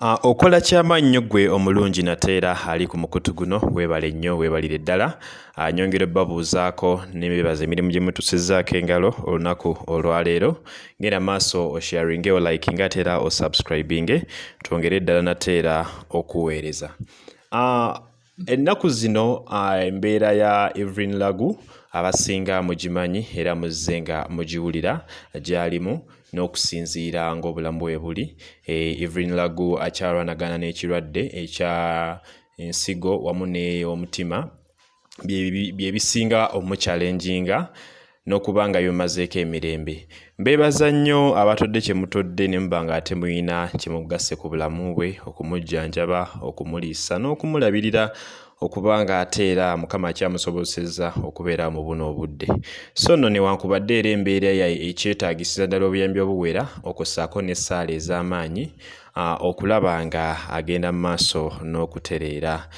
Okola kyamannyo ggwe omulungi nateera ali ku mukutu guno weebale nnyo weebalire ddala. Nyongera babuuzaako nebebaza emirimu gye mutusizaako engalo olunaku olwaleero. Ngenda maaso osharinge olikinga ate era osubscribinge twongere ddala nateera okuweereza ennaku zino uh, embeera ya evrin lagu abasinga mugimanyi era muzze nga mugiwulira gy'alimu n'okusinziira ng'obulamu bwe buli. E, Evelyn Lagu akyalwanagana n'ekirwadde ekya ensigo wamu n'omutima bye bisinga omukyalenjinga n'okuba nga bimazeeko emirembe. Mbeebaza nnyo abatodde kye mutodde ne muba nga ate muyina kye mugasse ku bulamu bwe okumujjanjaba okumuliisa n'okumulabirira okuba nga ate era mukama akyamusobozesezza okubeera mu buno obudde. So nno newankubadde era embeera ekyetaagisiza ddala obuyambi obuwera okussaako n'essaala ez'amaanyi okulaba nga agenda mu maaso n'okutereera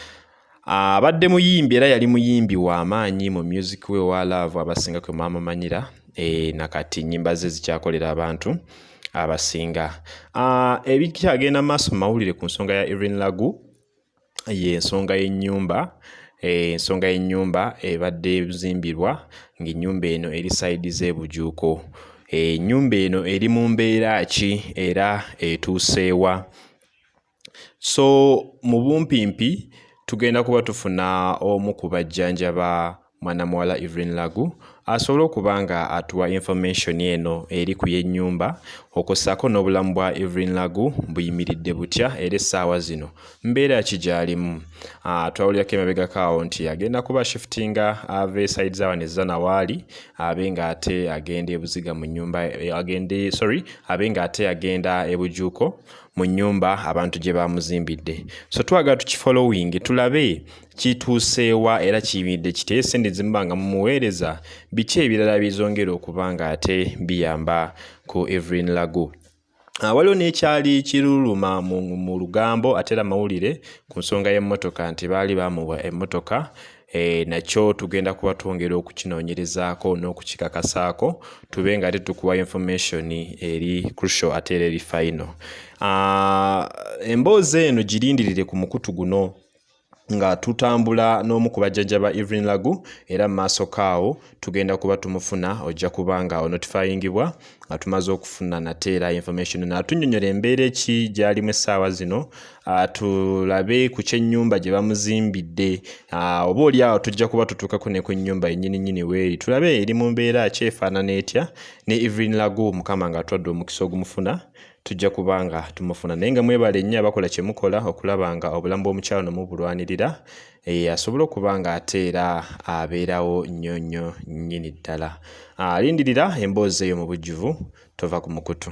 abadde muyimbi era yali muyimbi w'amaanyi mu music we wa love abasinga kwe mwamumanyira e, nakati nnyimba ze zikyakolera abantu abasinga. Ebikyagenda mu maaso mu mawulire ku nsonga ya Irene Lagu y'ensonga y'ennyumba ensonga y'ennyumba ebadde ezimbirwa ng'ennyumba eno eri sayidi z'ebujuuko. Ennyumba eno eri mu mbeera ki? Era etuuseewa so mu bumpimpi tugenda kuba tufuna omu ku bajjanjaba mwana muwala Evelyn Lagu asobole okuba nga atuwa information eno eri ku y'ennyumba okussaako n'obulamu bwa Evelyn Lagu buyimiridde butya era essaawa zino mbeera ki gy'alimu twawulirako emabegako awo nti agenda kuba shiftinga ava eside zaawano ezana waali abe nga ate agenda ebuziga mu nnyumba agende sorry abe nga ate agenda ebujuuko mu nnyumba abantu gye bamuzimbidde so twagala tukifollowing tulabe kituuseewa era kiyimiridde kiti esente zimuba nga mumuweereza biki ebirala bizongera okuba nga ate biyamba ku Evelyn Lagu Uh, waliwo n'ekyali kiruluma mu, lugambo ate era mawulire ku nsonga y'emmotoka nti baali bamuwa emmotoka e, nakyo tugenda kuba twongera okukinoonyerezaako n'okukikakasaako tube nga tetukuwa information eri crucial ate era eri final. Uh, emboozi eno girindirire ku mukutu guno nga tutambula n'omu ku bajjajja Evelyn Lagu era mu maaso kaawo tugenda kuba tumufuna ojja kuba nga onotifyingibwa nga tumaze okufuna nate era information. Natunnyonnyola embeera eki gy'alimu essaawa zino tulabe ku kyennyumba gye bamuzimbidde. Oba oli awo tujja kuba tutuukako ne ku nnyumba yennyini nnyini weeri tulabe eri mu mbeera ki efaanana etya ne Evelyn Lagu mukama nga atwadde omukisa ogumufuna tujja kuba nga tumufuna. Naye nga mwebale nnyo abakola kye mukola okulaba nga obulamu bw'omukyalo nomubulwanirira e, asobole okuba nga ate era abeerawo nnyo nnyo nnyini ddala. Alindirira emboozi eyo mu bujjuvu tova ku mukutu